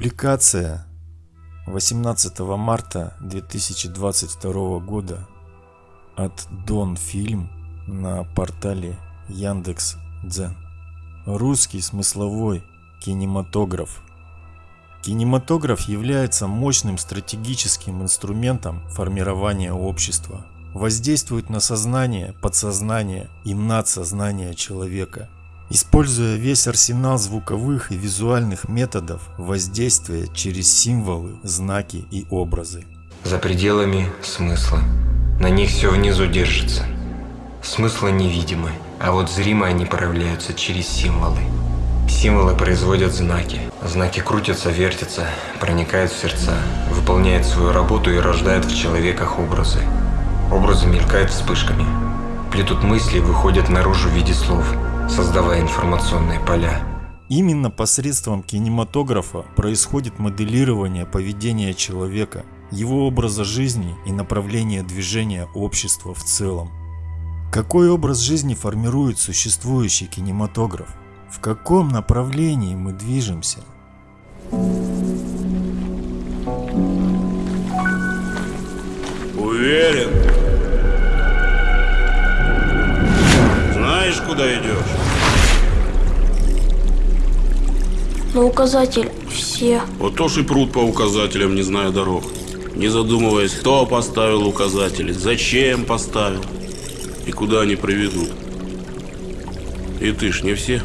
Публикация 18 марта 2022 года от Дон Фильм на портале Яндекс Дзен. Русский смысловой кинематограф. Кинематограф является мощным стратегическим инструментом формирования общества. Воздействует на сознание, подсознание и надсознание человека – Используя весь арсенал звуковых и визуальных методов воздействия через символы, знаки и образы. За пределами смысла. На них все внизу держится. Смыслы невидимы, а вот зримо они проявляются через символы. Символы производят знаки. Знаки крутятся, вертятся, проникают в сердца, выполняют свою работу и рождают в человеках образы. Образы мелькают вспышками. Плетут мысли и выходят наружу в виде слов – создавая информационные поля. Именно посредством кинематографа происходит моделирование поведения человека, его образа жизни и направления движения общества в целом. Какой образ жизни формирует существующий кинематограф? В каком направлении мы движемся? Уверен. Куда идешь? На указатель все. Вот то и пруд по указателям, не зная дорог. Не задумываясь, кто поставил указатели, зачем поставил и куда они приведут. И ты ж не все.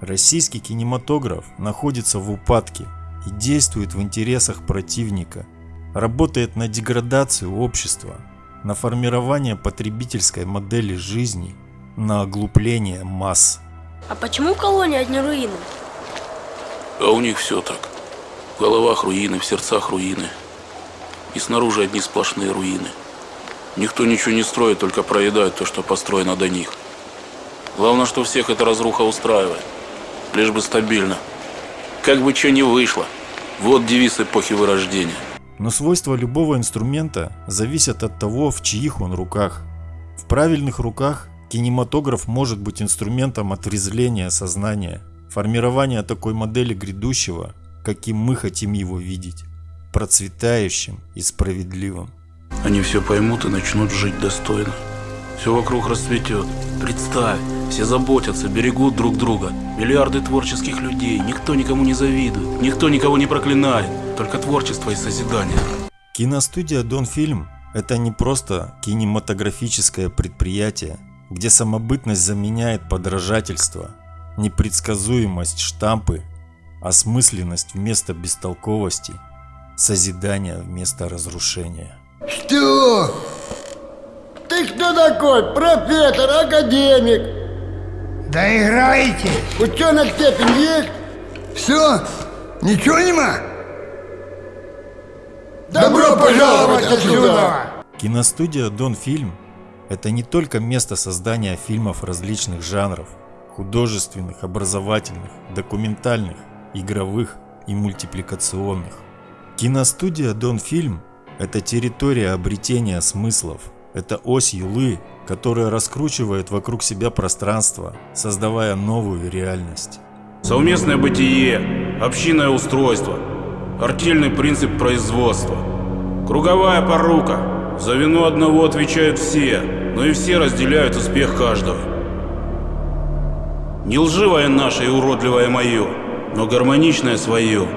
Российский кинематограф находится в упадке и действует в интересах противника. Работает на деградацию общества, на формирование потребительской модели жизни, на оглупление масс. А почему в колонии одни руины? А у них все так. В головах руины, в сердцах руины. И снаружи одни сплошные руины. Никто ничего не строит, только проедает то, что построено до них. Главное, что всех эта разруха устраивает. Лишь бы стабильно. Как бы что ни вышло. Вот девиз эпохи вырождения. Но свойства любого инструмента зависят от того, в чьих он руках. В правильных руках кинематограф может быть инструментом отрезвления сознания – формирование такой модели грядущего, каким мы хотим его видеть, процветающим и справедливым. Они все поймут и начнут жить достойно. Все вокруг расцветет. Представь, все заботятся, берегут друг друга. Миллиарды творческих людей, никто никому не завидует, никто никого не проклинает, только творчество и созидание. Киностудия Дон Фильм – это не просто кинематографическое предприятие, где самобытность заменяет подражательство – непредсказуемость штампы, осмысленность вместо бестолковости, созидание вместо разрушения. Что? Ты кто такой? Профессор, академик? Да играйте! Ученая степень есть? Все? Ничего нема? Добро пожаловать отсюда! Киностудия Дон Фильм – это не только место создания фильмов различных жанров, художественных, образовательных, документальных, игровых и мультипликационных. Киностудия Дон Фильм – это территория обретения смыслов, это ось юлы, которая раскручивает вокруг себя пространство, создавая новую реальность. Совместное бытие, общинное устройство, артельный принцип производства, круговая порука. За вину одного отвечают все, но и все разделяют успех каждого. Не лживое наше и уродливое мое, но гармоничное свое.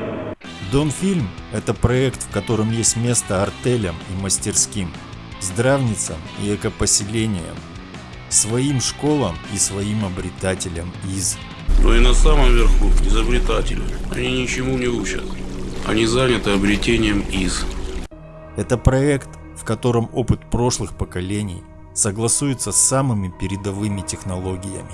Донфильм – это проект, в котором есть место артелям и мастерским, здравницам и экопоселениям, своим школам и своим обретателям из. Но и на самом верху изобретатели. Они ничему не учат. Они заняты обретением из. Это проект, в котором опыт прошлых поколений согласуется с самыми передовыми технологиями.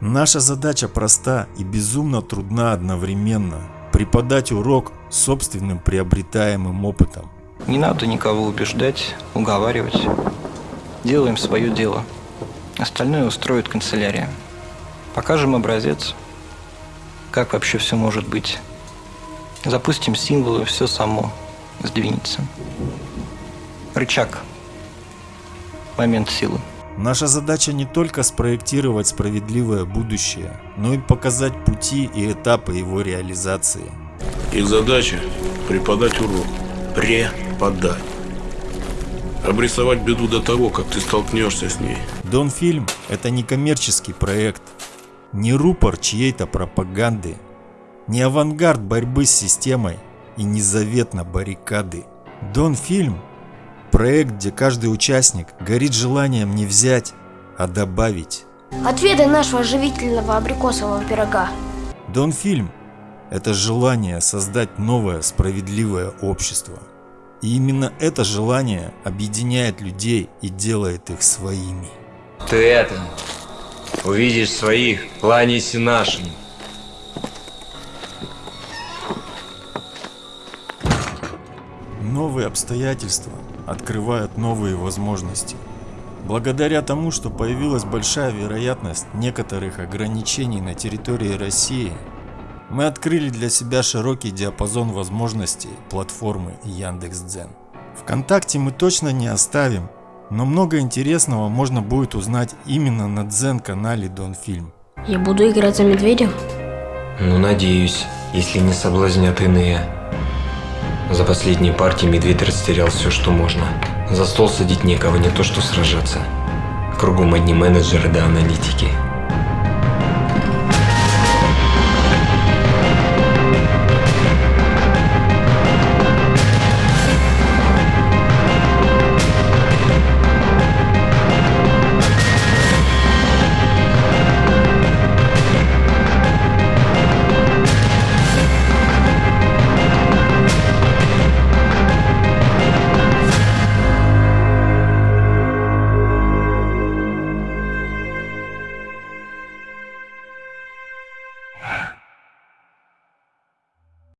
Наша задача проста и безумно трудна одновременно – преподать урок собственным приобретаемым опытом. Не надо никого убеждать, уговаривать. Делаем свое дело. Остальное устроит канцелярия. Покажем образец, как вообще все может быть. Запустим символы, все само сдвинется. Рычаг. Момент силы. Наша задача не только спроектировать справедливое будущее, но и показать пути и этапы его реализации. Их задача – преподать урок. Преподать. Обрисовать беду до того, как ты столкнешься с ней. Донфильм – это не коммерческий проект, не рупор чьей-то пропаганды, не авангард борьбы с системой и не завет на баррикады. Донфильм – проект, где каждый участник горит желанием не взять, а добавить. Отведай нашего живительного абрикосового пирога. Донфильм – это желание создать новое справедливое общество. И именно это желание объединяет людей и делает их своими. Ты это, увидишь своих, кланяйся нашим. Новые обстоятельства открывают новые возможности. Благодаря тому, что появилась большая вероятность некоторых ограничений на территории России, мы открыли для себя широкий диапазон возможностей платформы Яндекс.Дзен. Вконтакте мы точно не оставим, но много интересного можно будет узнать именно на Дзен-канале Донфильм. Я буду играть за медведя? Ну, надеюсь, если не соблазнят иные. За последние партии медведь растерял все, что можно. За стол садить некого, не то что сражаться. Кругом одни менеджеры да аналитики.